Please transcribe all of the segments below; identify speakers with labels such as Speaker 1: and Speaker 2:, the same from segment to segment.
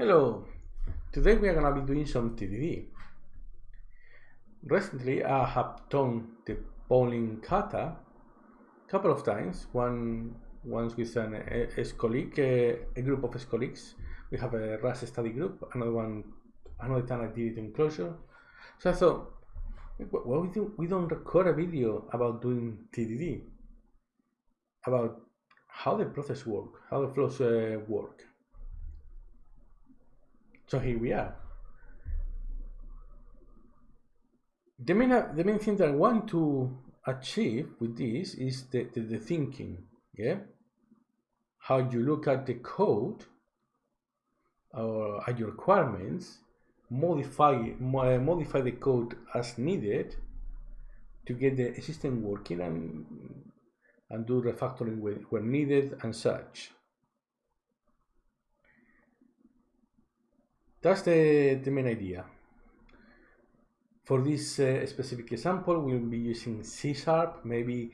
Speaker 1: Hello, today we are going to be doing some TDD. Recently I have done the bowling kata a couple of times, one once with an ex-colleague, a group of ex-colleagues. We have a Rust study group, another one, another time I did it in Clojure. So I thought, well, we, do, we don't record a video about doing TDD, about how the process work, how the flows uh, work. So here we are. The main, uh, the main thing that I want to achieve with this is the, the, the thinking, yeah? How you look at the code or at your requirements, modify, uh, modify the code as needed to get the system working and, and do refactoring where needed and such. That's the, the main idea. For this uh, specific example, we'll be using C Sharp. Maybe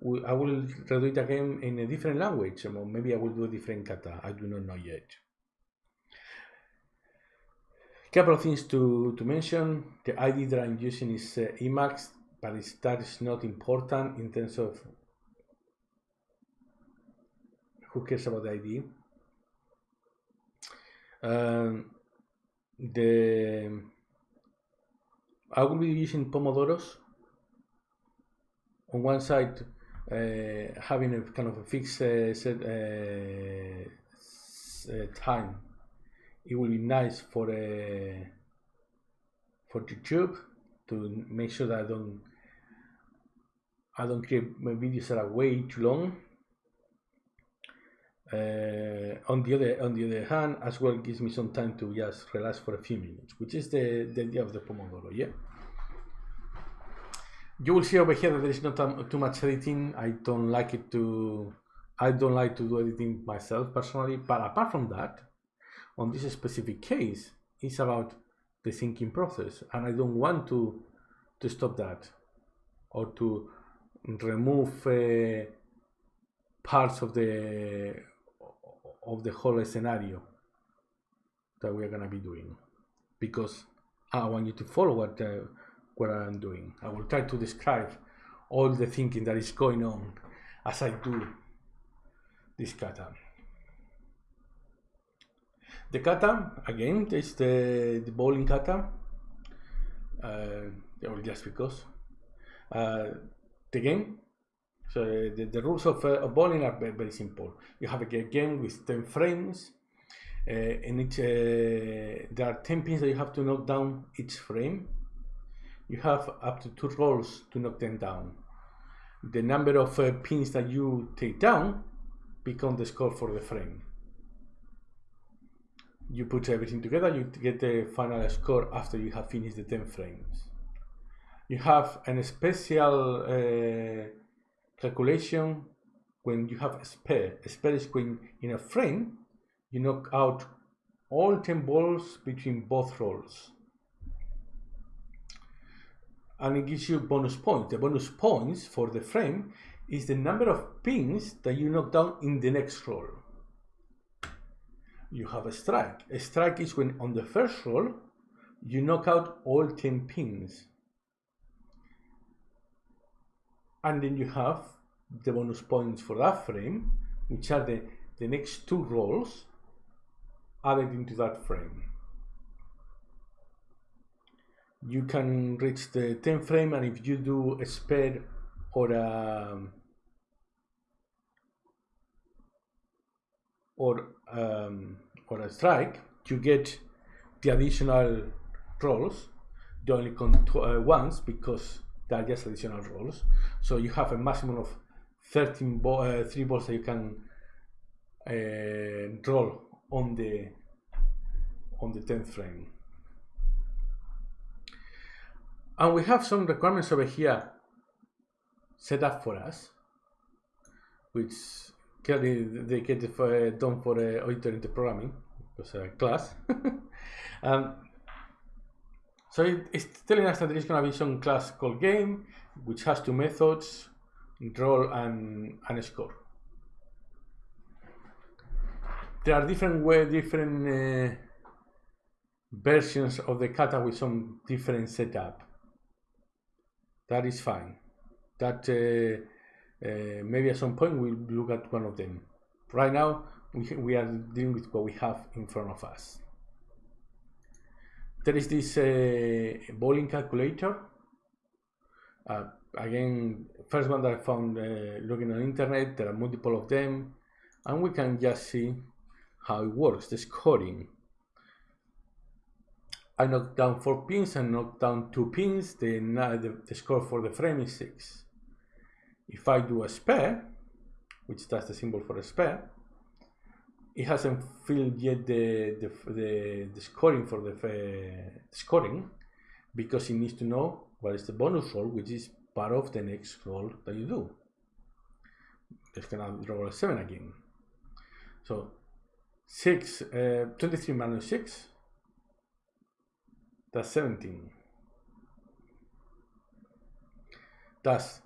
Speaker 1: we, I will redo it again in a different language, or maybe I will do a different kata. I do not know yet. Couple of things to, to mention. The ID that I'm using is uh, Emacs, but it's, that is not important in terms of who cares about the ID. Um, the I will be using Pomodoros on one side uh, having a kind of a fixed uh, set uh, time. It will be nice for uh, for YouTube to make sure that I don't I don't create my videos that are way too long on the other on the other hand, as well gives me some time to just relax for a few minutes, which is the, the idea of the Pomodoro, yeah? You will see over here that there is not too much editing. I don't like it to, I don't like to do editing myself personally, but apart from that, on this specific case, it's about the thinking process, and I don't want to to stop that or to remove uh, parts of the of the whole scenario that we are going to be doing because I want you to follow what, uh, what I'm doing. I will try to describe all the thinking that is going on as I do this kata. The kata, again, is the, the bowling kata, uh, or just because. Uh, the game so the, the rules of, uh, of bowling are very, very, simple. You have a game with 10 frames. Uh, in each, uh, there are 10 pins that you have to knock down each frame. You have up to two rolls to knock them down. The number of uh, pins that you take down become the score for the frame. You put everything together, you get the final score after you have finished the 10 frames. You have a special uh, calculation when you have a spare. A spare is when in a frame you knock out all 10 balls between both rolls. And it gives you bonus points. The bonus points for the frame is the number of pins that you knock down in the next roll. You have a strike. A strike is when on the first roll you knock out all 10 pins and then you have the bonus points for that frame which are the, the next two rolls added into that frame. You can reach the 10 frame and if you do a spare or a or um, or a strike, you get the additional rolls. the only uh, once because they are just additional rolls. So you have a maximum of 13 ball, uh, three balls that you can uh, roll on the on the 10th frame. And we have some requirements over here set up for us, which clearly they get uh, done for uh, auditor into programming, because a class. um, so it's telling us that there is going to be some class called game, which has two methods, roll and, and score. There are different way, different uh, versions of the kata with some different setup. That is fine. That uh, uh, maybe at some point we'll look at one of them. Right now, we, we are dealing with what we have in front of us. There is this uh, bowling calculator. Uh, again, first one that I found uh, looking on the internet, there are multiple of them, and we can just see how it works, the scoring. I knocked down four pins and knocked down two pins, the, the, the score for the frame is six. If I do a spare, which that's the symbol for a spare, it hasn't filled yet the, the, the, the scoring for the, uh, scoring because it needs to know what is the bonus roll, which is part of the next roll that you do. It's gonna roll a seven again. So six, uh, 23 minus six, that's 17. That's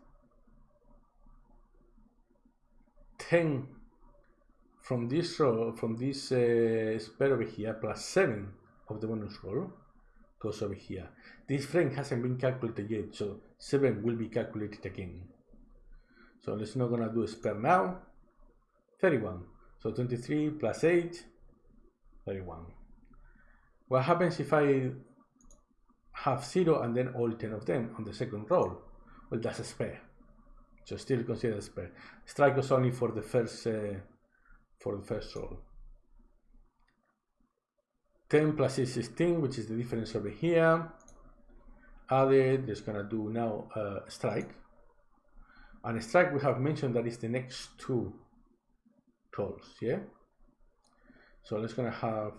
Speaker 1: 10 from this row, from this uh, spare over here, plus 7 of the bonus roll goes over here. This frame hasn't been calculated yet, so 7 will be calculated again. So let's not gonna do a spare now. 31. So 23 plus 8, 31. What happens if I have 0 and then all 10 of them on the second roll? Well, that's a spare. So still consider a spare. Strike was only for the first uh, for the first roll. 10 plus 6 16, which is the difference over here. Added, just gonna do now a uh, strike. And a strike we have mentioned that is the next two rolls, yeah? So let's gonna have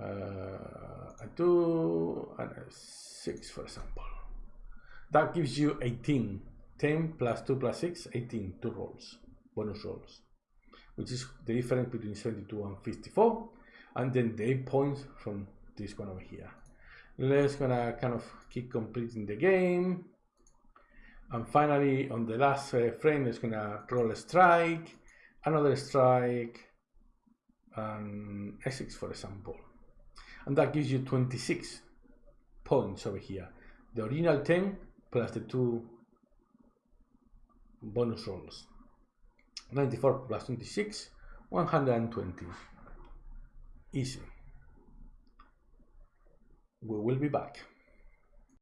Speaker 1: uh, a two and a six, for example. That gives you 18. 10 plus 2 plus 6, 18, two rolls, bonus rolls which is the difference between 72 and 54 and then the 8 points from this one over here. Let's gonna kind of keep completing the game. And finally on the last uh, frame it's gonna roll a strike another strike and a6 for example. And that gives you 26 points over here. The original 10 plus the two bonus rolls 94 plus 26, 120. Easy. We will be back.